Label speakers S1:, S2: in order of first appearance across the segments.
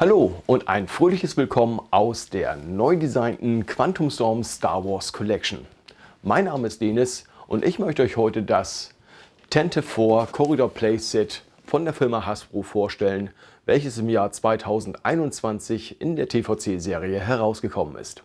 S1: Hallo und ein fröhliches Willkommen aus der neu designten Quantum Storm Star Wars Collection. Mein Name ist Denis und ich möchte euch heute das Tente 4 Corridor Playset von der Firma Hasbro vorstellen, welches im Jahr 2021 in der TVC-Serie herausgekommen ist.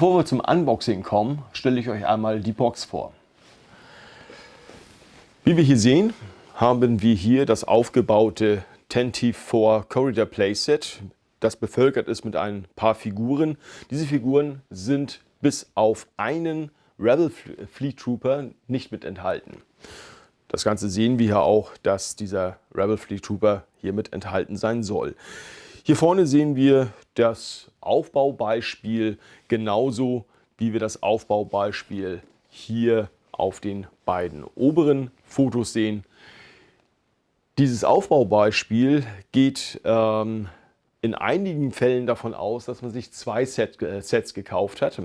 S1: Bevor wir zum Unboxing kommen, stelle ich euch einmal die Box vor. Wie wir hier sehen, haben wir hier das aufgebaute Tentive 4 Corridor Playset, das bevölkert ist mit ein paar Figuren. Diese Figuren sind bis auf einen Rebel Fleet Trooper nicht mit enthalten. Das Ganze sehen wir hier auch, dass dieser Rebel Fleet Trooper hier mit enthalten sein soll. Hier vorne sehen wir das Aufbaubeispiel genauso wie wir das Aufbaubeispiel hier auf den beiden oberen Fotos sehen. Dieses Aufbaubeispiel geht ähm, in einigen Fällen davon aus, dass man sich zwei Set, äh, Sets gekauft hat.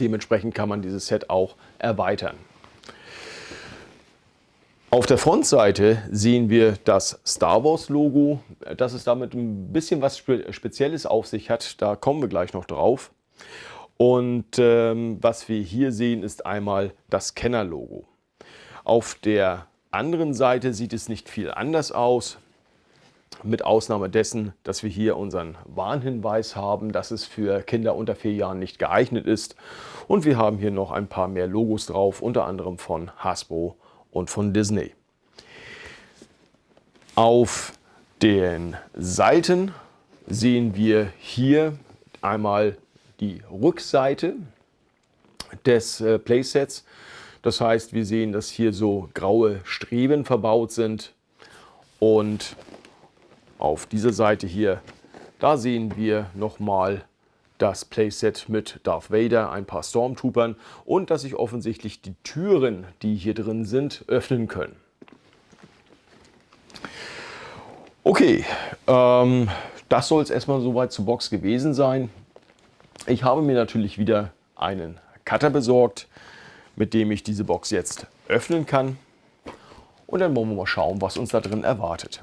S1: Dementsprechend kann man dieses Set auch erweitern. Auf der Frontseite sehen wir das Star Wars Logo, dass es damit ein bisschen was Spezielles auf sich hat, da kommen wir gleich noch drauf. Und ähm, was wir hier sehen, ist einmal das Kenner-Logo. Auf der anderen Seite sieht es nicht viel anders aus, mit Ausnahme dessen, dass wir hier unseren Warnhinweis haben, dass es für Kinder unter vier Jahren nicht geeignet ist. Und wir haben hier noch ein paar mehr Logos drauf, unter anderem von Hasbro und von Disney. Auf den Seiten sehen wir hier einmal die Rückseite des äh, Playsets. Das heißt, wir sehen, dass hier so graue Streben verbaut sind. Und auf dieser Seite hier, da sehen wir nochmal das Playset mit Darth Vader, ein paar Stormtroopern und dass sich offensichtlich die Türen, die hier drin sind, öffnen können. Okay, ähm, das soll es erstmal soweit zur Box gewesen sein. Ich habe mir natürlich wieder einen Cutter besorgt, mit dem ich diese Box jetzt öffnen kann. Und dann wollen wir mal schauen, was uns da drin erwartet.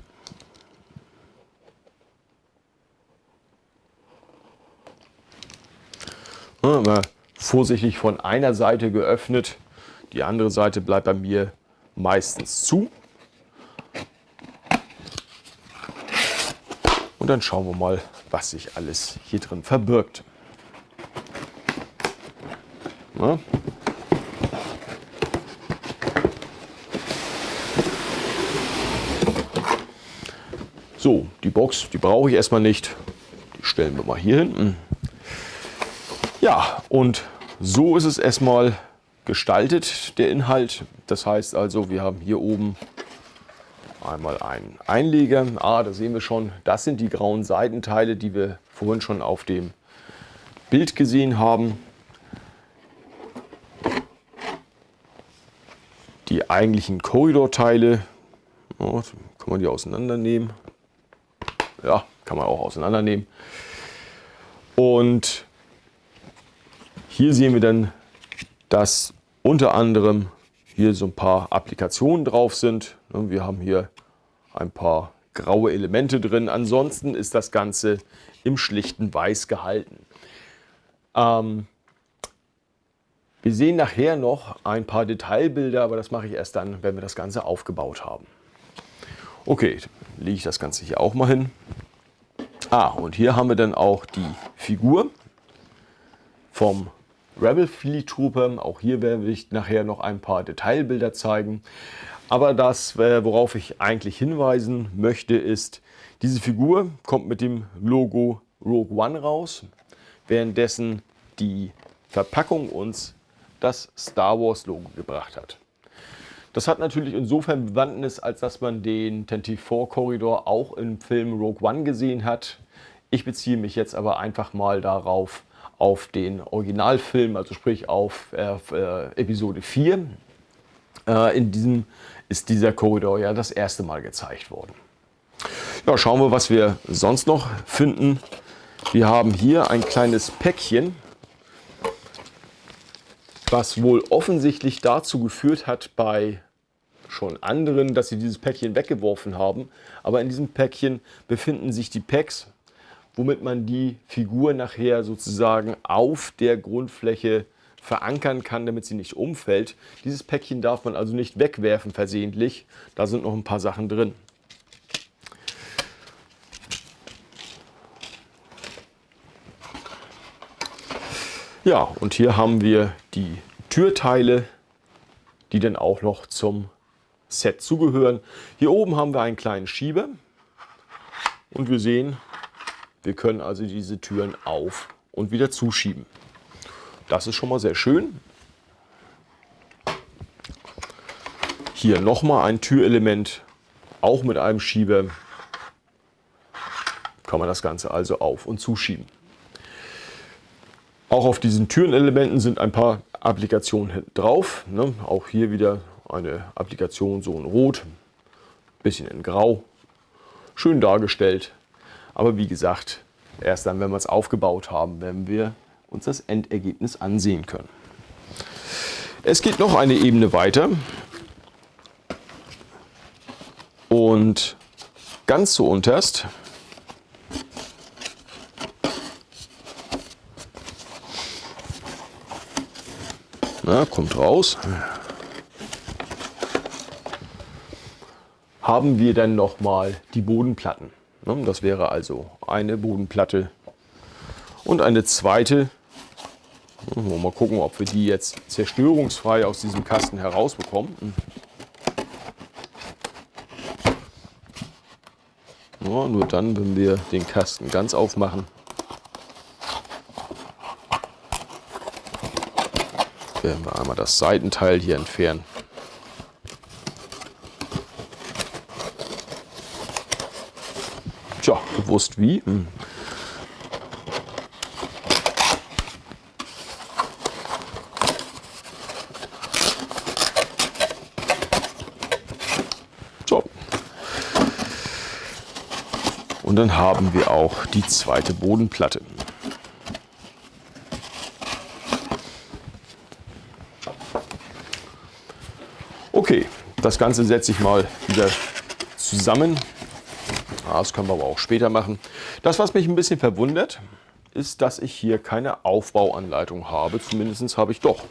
S1: Immer vorsichtig von einer Seite geöffnet. Die andere Seite bleibt bei mir meistens zu. Und dann schauen wir mal, was sich alles hier drin verbirgt. Na? So, die Box, die brauche ich erstmal nicht. Die stellen wir mal hier hinten. Ja, und so ist es erstmal gestaltet, der Inhalt. Das heißt also, wir haben hier oben einmal einen Einleger. Ah, da sehen wir schon, das sind die grauen Seitenteile, die wir vorhin schon auf dem Bild gesehen haben. Die eigentlichen Korridorteile, oh, kann man die auseinandernehmen. Ja, kann man auch auseinandernehmen. Und hier sehen wir dann, dass unter anderem hier so ein paar Applikationen drauf sind. Wir haben hier ein paar graue Elemente drin. Ansonsten ist das Ganze im schlichten Weiß gehalten. Ähm, wir sehen nachher noch ein paar Detailbilder, aber das mache ich erst dann, wenn wir das Ganze aufgebaut haben. Okay, lege ich das Ganze hier auch mal hin. Ah, und hier haben wir dann auch die Figur vom Rebel Fleet Trooper. Auch hier werde ich nachher noch ein paar Detailbilder zeigen. Aber das, äh, worauf ich eigentlich hinweisen möchte, ist, diese Figur kommt mit dem Logo Rogue One raus, währenddessen die Verpackung uns das Star Wars Logo gebracht hat. Das hat natürlich insofern Bewandtnis, als dass man den 24-Korridor auch im Film Rogue One gesehen hat. Ich beziehe mich jetzt aber einfach mal darauf, auf den Originalfilm, also sprich auf äh, Episode 4. Äh, in diesem ist dieser Korridor ja das erste Mal gezeigt worden. Ja, schauen wir, was wir sonst noch finden. Wir haben hier ein kleines Päckchen, was wohl offensichtlich dazu geführt hat bei schon anderen, dass sie dieses Päckchen weggeworfen haben. Aber in diesem Päckchen befinden sich die Packs womit man die Figur nachher sozusagen auf der Grundfläche verankern kann, damit sie nicht umfällt. Dieses Päckchen darf man also nicht wegwerfen versehentlich. Da sind noch ein paar Sachen drin. Ja, und hier haben wir die Türteile, die dann auch noch zum Set zugehören. Hier oben haben wir einen kleinen Schieber und wir sehen, wir können also diese Türen auf und wieder zuschieben. Das ist schon mal sehr schön. Hier nochmal ein Türelement, auch mit einem Schieber. Kann man das Ganze also auf- und zuschieben. Auch auf diesen Türenelementen sind ein paar Applikationen drauf. Ne? Auch hier wieder eine Applikation so in Rot, bisschen in Grau. Schön dargestellt. Aber wie gesagt, erst dann, wenn wir es aufgebaut haben, werden wir uns das Endergebnis ansehen können. Es geht noch eine Ebene weiter. Und ganz zu unterst na, kommt raus, haben wir dann noch mal die Bodenplatten. Ne, das wäre also eine Bodenplatte und eine zweite. Mal gucken, ob wir die jetzt zerstörungsfrei aus diesem Kasten herausbekommen. Ja, nur dann, wenn wir den Kasten ganz aufmachen. Werden wir einmal das Seitenteil hier entfernen. Tja, gewusst wie. Hm. So. Und dann haben wir auch die zweite Bodenplatte. Okay, das Ganze setze ich mal wieder zusammen. Das können wir aber auch später machen. Das, was mich ein bisschen verwundert, ist, dass ich hier keine Aufbauanleitung habe. Zumindest habe ich doch.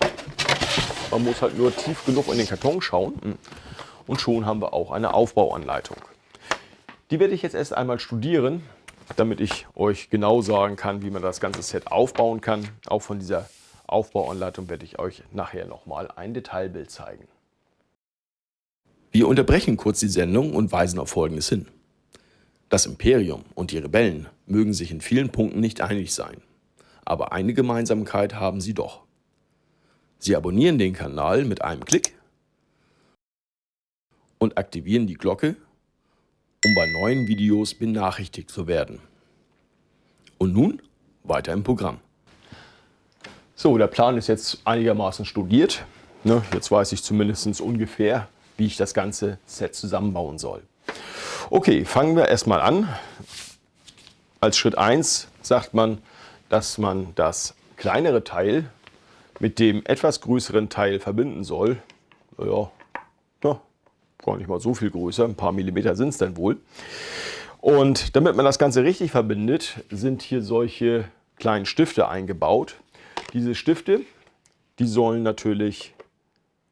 S1: Man muss halt nur tief genug in den Karton schauen und schon haben wir auch eine Aufbauanleitung. Die werde ich jetzt erst einmal studieren, damit ich euch genau sagen kann, wie man das ganze Set aufbauen kann. Auch von dieser Aufbauanleitung werde ich euch nachher nochmal ein Detailbild zeigen. Wir unterbrechen kurz die Sendung und weisen auf Folgendes hin. Das Imperium und die Rebellen mögen sich in vielen Punkten nicht einig sein, aber eine Gemeinsamkeit haben sie doch. Sie abonnieren den Kanal mit einem Klick und aktivieren die Glocke, um bei neuen Videos benachrichtigt zu werden. Und nun weiter im Programm. So, der Plan ist jetzt einigermaßen studiert. Ne, jetzt weiß ich zumindest ungefähr, wie ich das ganze Set zusammenbauen soll. Okay, fangen wir erstmal an. Als Schritt 1 sagt man, dass man das kleinere Teil mit dem etwas größeren Teil verbinden soll. Ja, na, gar nicht mal so viel größer, ein paar Millimeter sind es dann wohl. Und damit man das Ganze richtig verbindet, sind hier solche kleinen Stifte eingebaut. Diese Stifte, die sollen natürlich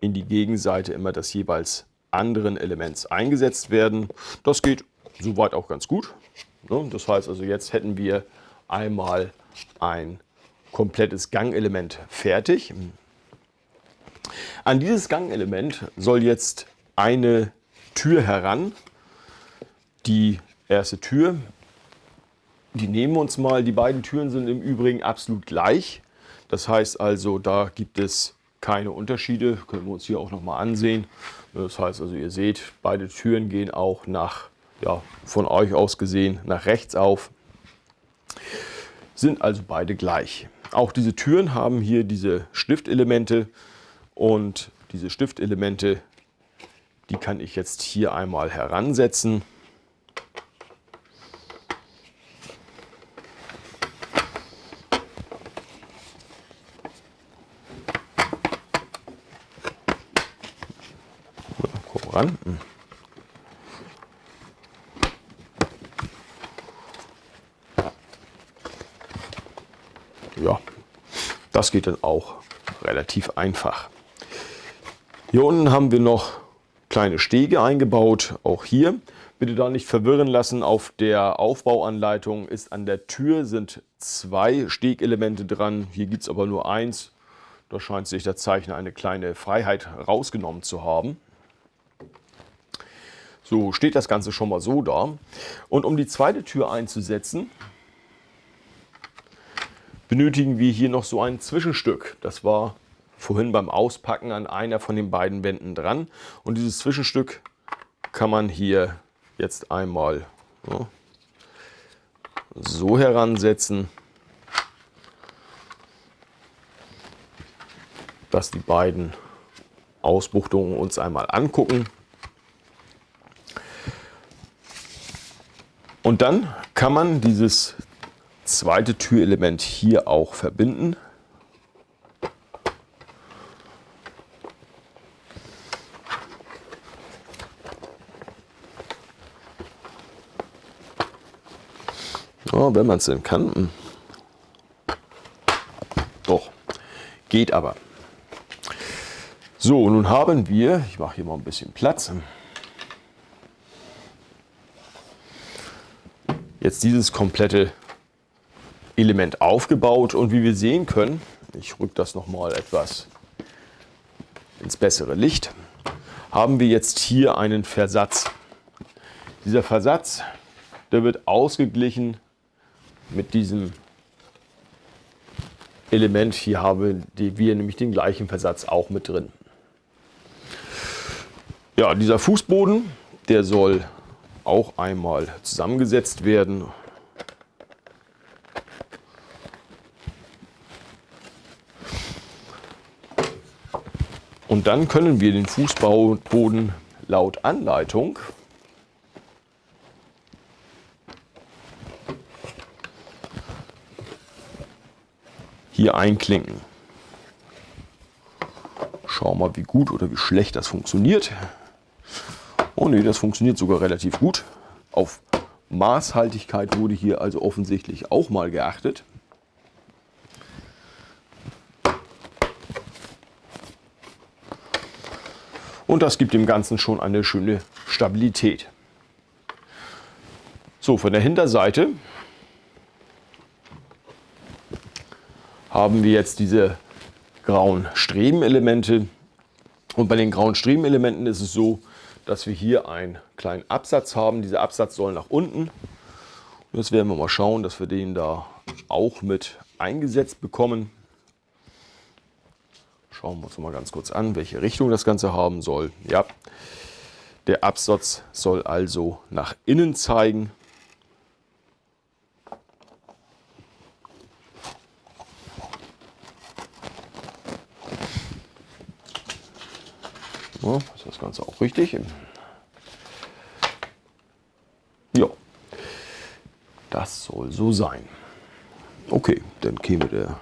S1: in die Gegenseite immer das jeweils anderen Elements eingesetzt werden. Das geht soweit auch ganz gut. Ne? Das heißt also, jetzt hätten wir einmal ein komplettes Gangelement fertig. An dieses Gangelement soll jetzt eine Tür heran. Die erste Tür, die nehmen wir uns mal. Die beiden Türen sind im Übrigen absolut gleich. Das heißt also, da gibt es keine Unterschiede. Können wir uns hier auch nochmal ansehen. Das heißt also, ihr seht, beide Türen gehen auch nach, ja, von euch aus gesehen, nach rechts auf. Sind also beide gleich. Auch diese Türen haben hier diese Stiftelemente und diese Stiftelemente, die kann ich jetzt hier einmal heransetzen. Ran. Ja, das geht dann auch relativ einfach. Hier unten haben wir noch kleine Stege eingebaut, auch hier. Bitte da nicht verwirren lassen, auf der Aufbauanleitung ist an der Tür sind zwei Stegelemente dran. Hier gibt es aber nur eins. Da scheint sich der Zeichner eine kleine Freiheit rausgenommen zu haben. So steht das Ganze schon mal so da. Und um die zweite Tür einzusetzen, benötigen wir hier noch so ein Zwischenstück. Das war vorhin beim Auspacken an einer von den beiden Wänden dran. Und dieses Zwischenstück kann man hier jetzt einmal ja, so heransetzen, dass die beiden Ausbuchtungen uns einmal angucken. Und dann kann man dieses zweite Türelement hier auch verbinden. Oh, wenn man es denn kann. Hm. Doch, geht aber. So, nun haben wir, ich mache hier mal ein bisschen Platz. Jetzt dieses komplette Element aufgebaut und wie wir sehen können, ich rücke das nochmal etwas ins bessere Licht, haben wir jetzt hier einen Versatz. Dieser Versatz, der wird ausgeglichen mit diesem Element. Hier haben wir nämlich den gleichen Versatz auch mit drin. Ja, dieser Fußboden, der soll auch einmal zusammengesetzt werden. Und dann können wir den Fußboden laut Anleitung hier einklinken. Schauen wir mal, wie gut oder wie schlecht das funktioniert. Oh ne, das funktioniert sogar relativ gut. Auf Maßhaltigkeit wurde hier also offensichtlich auch mal geachtet. Und das gibt dem Ganzen schon eine schöne Stabilität. So, von der Hinterseite haben wir jetzt diese grauen Strebenelemente. Und bei den grauen Strebenelementen ist es so, dass wir hier einen kleinen Absatz haben. Dieser Absatz soll nach unten. Und jetzt werden wir mal schauen, dass wir den da auch mit eingesetzt bekommen. Schauen wir uns mal ganz kurz an, welche Richtung das Ganze haben soll. Ja, der Absatz soll also nach innen zeigen. Ja, ist das Ganze auch richtig? Ja, das soll so sein. Okay, dann käme der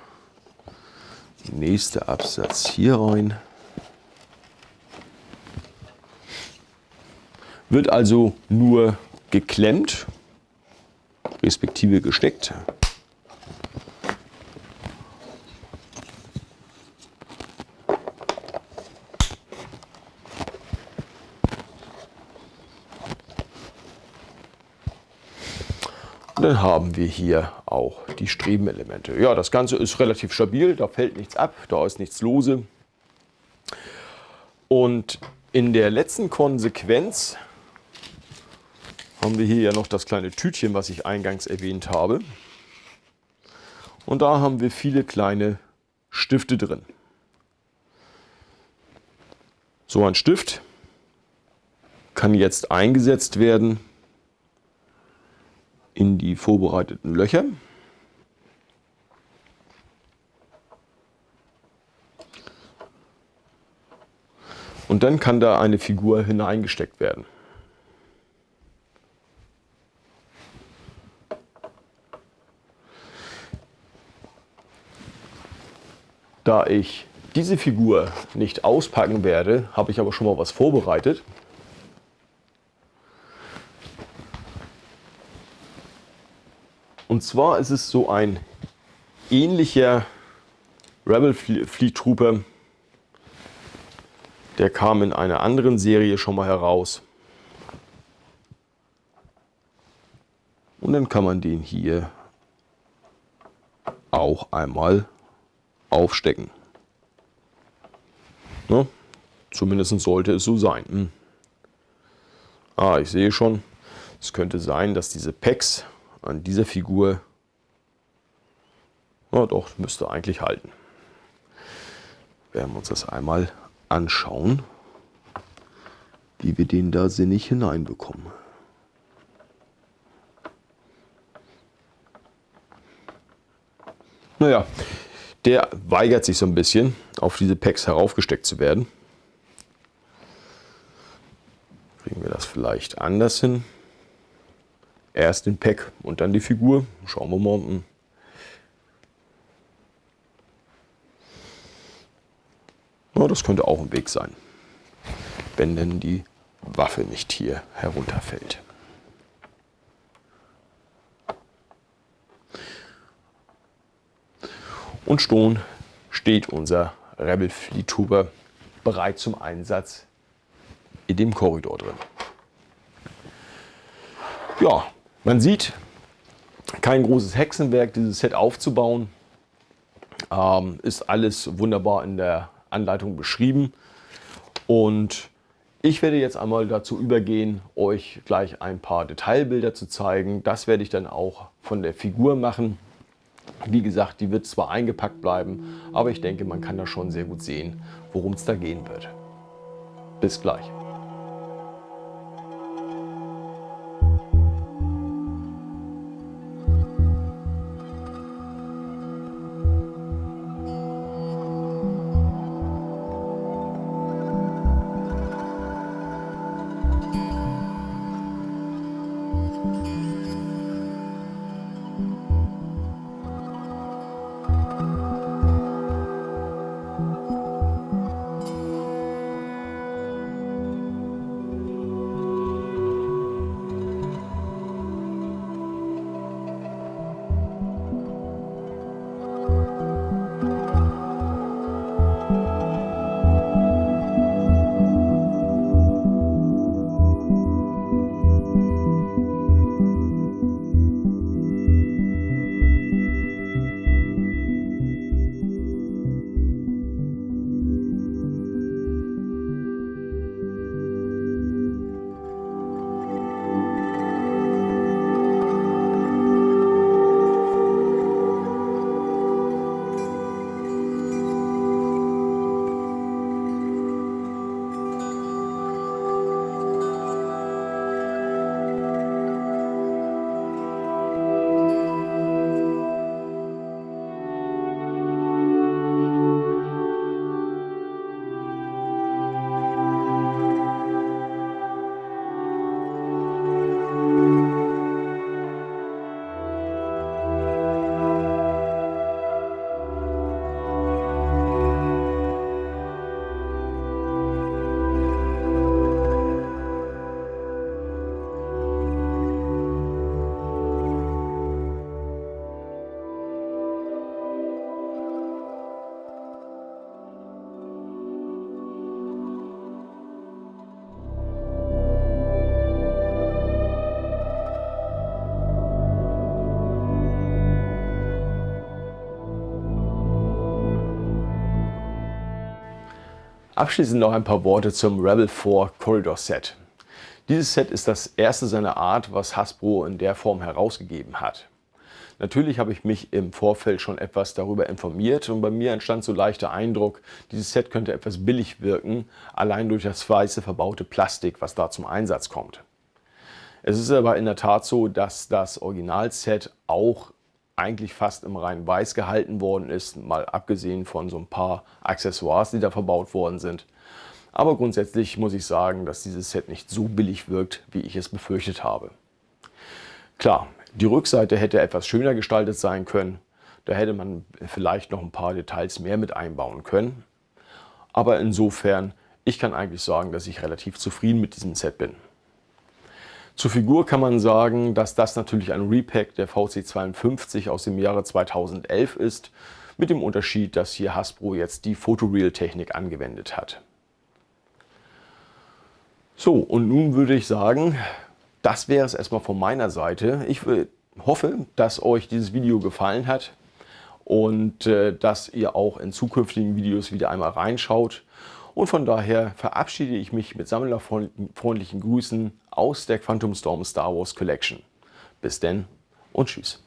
S1: nächste Absatz hier rein. Wird also nur geklemmt, respektive gesteckt. Dann haben wir hier auch die Strebenelemente. Ja, das Ganze ist relativ stabil, da fällt nichts ab, da ist nichts lose. Und in der letzten Konsequenz haben wir hier ja noch das kleine Tütchen, was ich eingangs erwähnt habe. Und da haben wir viele kleine Stifte drin. So ein Stift kann jetzt eingesetzt werden in die vorbereiteten Löcher. Und dann kann da eine Figur hineingesteckt werden. Da ich diese Figur nicht auspacken werde, habe ich aber schon mal was vorbereitet. Und zwar ist es so ein ähnlicher Rebel Fleet Trooper. Der kam in einer anderen Serie schon mal heraus. Und dann kann man den hier auch einmal aufstecken. Ne? Zumindest sollte es so sein. Hm. Ah, ich sehe schon, es könnte sein, dass diese Packs an dieser Figur, na doch, müsste eigentlich halten. Werden wir uns das einmal anschauen, wie wir den da sinnig hineinbekommen. Naja, der weigert sich so ein bisschen, auf diese Packs heraufgesteckt zu werden. Kriegen wir das vielleicht anders hin? Erst den Pack und dann die Figur. Schauen wir mal. Ja, das könnte auch ein Weg sein, wenn denn die Waffe nicht hier herunterfällt. Und schon steht unser Rebel Fleet Tuber bereit zum Einsatz in dem Korridor drin. Ja, man sieht, kein großes Hexenwerk, dieses Set aufzubauen. Ähm, ist alles wunderbar in der Anleitung beschrieben. Und ich werde jetzt einmal dazu übergehen, euch gleich ein paar Detailbilder zu zeigen. Das werde ich dann auch von der Figur machen. Wie gesagt, die wird zwar eingepackt bleiben, aber ich denke, man kann da schon sehr gut sehen, worum es da gehen wird. Bis gleich. Abschließend noch ein paar Worte zum Rebel 4 Corridor Set. Dieses Set ist das erste seiner Art, was Hasbro in der Form herausgegeben hat. Natürlich habe ich mich im Vorfeld schon etwas darüber informiert und bei mir entstand so leichter Eindruck, dieses Set könnte etwas billig wirken, allein durch das weiße verbaute Plastik, was da zum Einsatz kommt. Es ist aber in der Tat so, dass das Originalset auch eigentlich fast im rein weiß gehalten worden ist, mal abgesehen von so ein paar Accessoires, die da verbaut worden sind. Aber grundsätzlich muss ich sagen, dass dieses Set nicht so billig wirkt, wie ich es befürchtet habe. Klar, die Rückseite hätte etwas schöner gestaltet sein können. Da hätte man vielleicht noch ein paar Details mehr mit einbauen können. Aber insofern, ich kann eigentlich sagen, dass ich relativ zufrieden mit diesem Set bin. Zur Figur kann man sagen, dass das natürlich ein Repack der VC52 aus dem Jahre 2011 ist, mit dem Unterschied, dass hier Hasbro jetzt die Photoreal-Technik angewendet hat. So, und nun würde ich sagen, das wäre es erstmal von meiner Seite. Ich hoffe, dass euch dieses Video gefallen hat und äh, dass ihr auch in zukünftigen Videos wieder einmal reinschaut. Und von daher verabschiede ich mich mit sammlerfreundlichen Grüßen aus der Quantum Storm Star Wars Collection. Bis denn und tschüss.